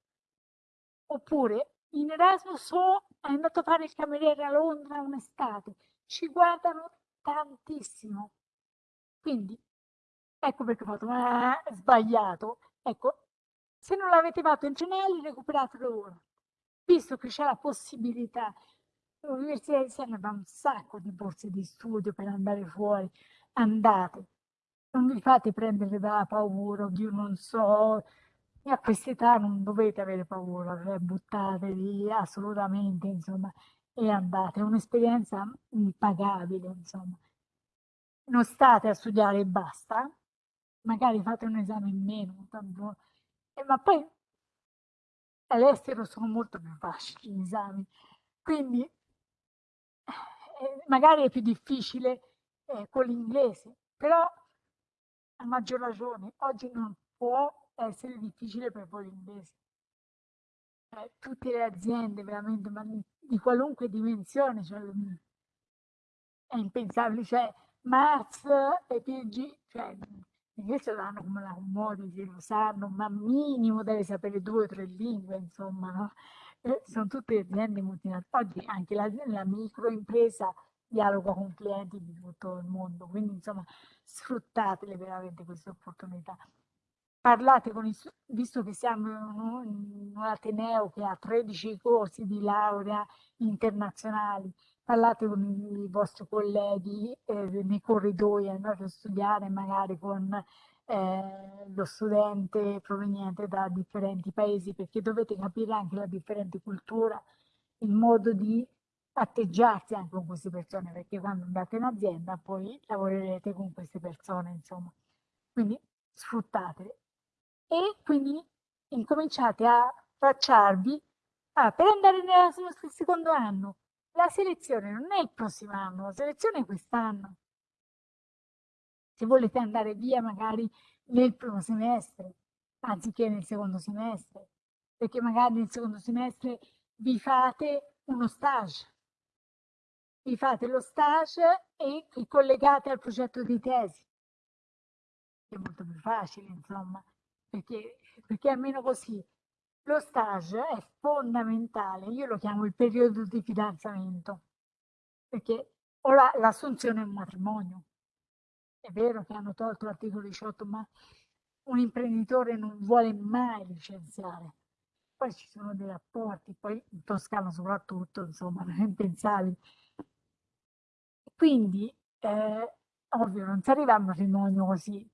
Oppure in Erasmus è andato a fare il cameriere a Londra un'estate, ci guardano tantissimo. Quindi, ecco perché ho fatto, ma è sbagliato. Ecco, se non l'avete fatto in Cenelli, recuperatelo ora. Visto che c'è la possibilità, l'Università di Siena dà un sacco di borse di studio per andare fuori, andate. Non vi fate prendere dalla paura di non so, a questa età non dovete avere paura, cioè buttatevi assolutamente, insomma, e andate. È un'esperienza impagabile, insomma. Non state a studiare e basta, magari fate un esame in meno, tanto, eh, ma poi all'estero sono molto più facili gli esami, quindi eh, magari è più difficile eh, con l'inglese, però a maggior ragione oggi non può essere difficile per voi l'inglese. Eh, tutte le aziende veramente, ma di qualunque dimensione, cioè, è impensabile, cioè Mars e PG, cioè invece lo hanno come la commodity, lo sanno, ma minimo deve sapere due o tre lingue, insomma, no? Eh, sono tutte aziende multinazionali. Oggi anche la, la microimpresa dialoga con clienti di tutto il mondo, quindi insomma sfruttatele veramente queste opportunità. Parlate con i, visto che siamo in un Ateneo che ha 13 corsi di laurea internazionali, parlate con i vostri colleghi eh, nei corridoi, andate a studiare magari con eh, lo studente proveniente da differenti paesi, perché dovete capire anche la differente cultura, il modo di atteggiarsi anche con queste persone, perché quando andate in azienda poi lavorerete con queste persone, insomma. Quindi sfruttatele. E quindi incominciate a tracciarvi ah, per andare nel secondo anno la selezione non è il prossimo anno, la selezione è quest'anno. Se volete andare via magari nel primo semestre, anziché nel secondo semestre, perché magari nel secondo semestre vi fate uno stage. Vi fate lo stage e vi collegate al progetto di tesi. È molto più facile, insomma, perché, perché almeno così lo stage è fondamentale, io lo chiamo il periodo di fidanzamento, perché ora l'assunzione è un matrimonio. È vero che hanno tolto l'articolo 18, ma un imprenditore non vuole mai licenziare. Poi ci sono dei rapporti, poi in Toscana soprattutto, insomma, non è impensabile. Quindi, eh, ovvio, non si arriva a un matrimonio così,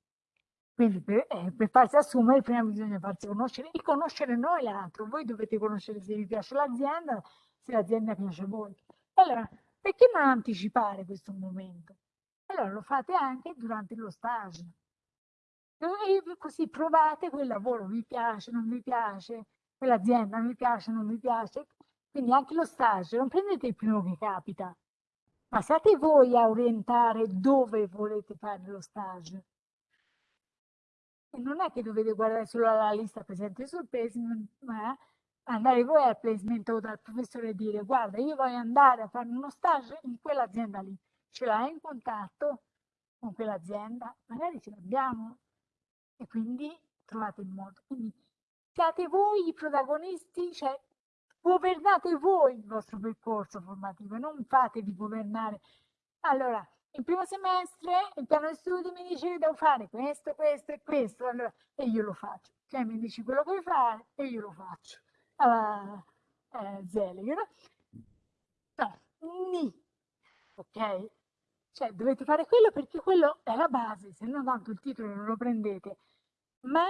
quindi per, eh, per, farsi assumere prima bisogna farsi conoscere e conoscere noi l'altro. Voi dovete conoscere se vi piace l'azienda, se l'azienda piace a voi. Allora, perché non anticipare questo momento? Allora lo fate anche durante lo stage. E così provate quel lavoro, vi piace, non vi piace, quell'azienda vi piace, non vi piace. Quindi anche lo stage, non prendete il primo che capita, ma siate voi a orientare dove volete fare lo stage non è che dovete guardare solo la lista presente sul placement, ma andare voi al placement o dal professore e dire guarda io voglio andare a fare uno stage in quell'azienda lì, ce l'hai in contatto con quell'azienda? Magari ce l'abbiamo e quindi trovate il modo. Quindi siate voi i protagonisti, cioè governate voi il vostro percorso formativo, non fatevi governare. Allora, il primo semestre il piano di studi mi dice che devo fare questo, questo e questo, allora, e io lo faccio. Cioè mi dici quello che vuoi fare e io lo faccio. Allora, eh, Zelig, no? No, ni, ok? Cioè dovete fare quello perché quello è la base, se no tanto il titolo non lo prendete. Ma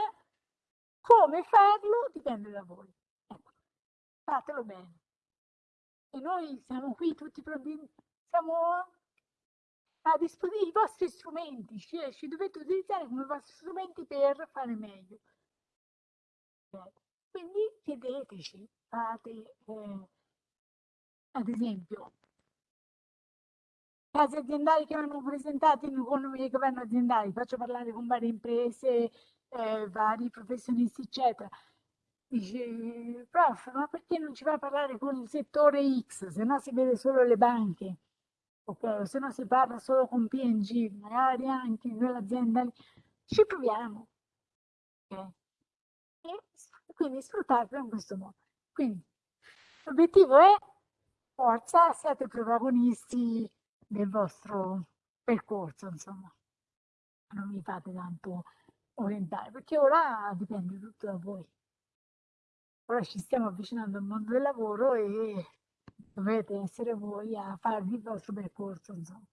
come farlo dipende da voi. Ecco, fatelo bene. E noi siamo qui tutti pronti, siamo a disposizione i vostri strumenti, cioè ci dovete utilizzare come vostri strumenti per fare meglio. Quindi chiedeteci, fate, eh, ad esempio, casi aziendali che vanno presentati in economia di governo aziendali, faccio parlare con varie imprese, eh, vari professionisti, eccetera. Dice, prof, ma perché non ci va a parlare con il settore X, se no si vede solo le banche? Ok? Se no si parla solo con PNG, magari anche in quell'azienda ci proviamo, ok? E quindi sfruttarlo in questo modo. Quindi l'obiettivo è forza, siate protagonisti del vostro percorso, insomma. Non vi fate tanto orientare, perché ora dipende tutto da voi. Ora ci stiamo avvicinando al mondo del lavoro e dovete essere voi a farvi il vostro percorso, insomma.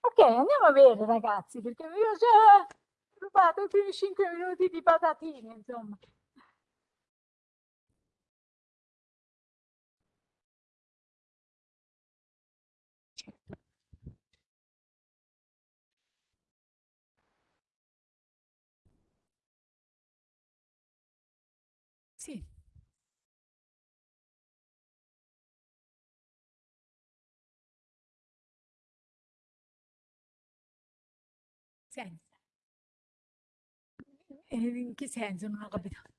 Ok, andiamo a vedere ragazzi, perché io ho già rubato i primi 5 minuti di patatine, insomma. Senso? In che senso? Non ho capito.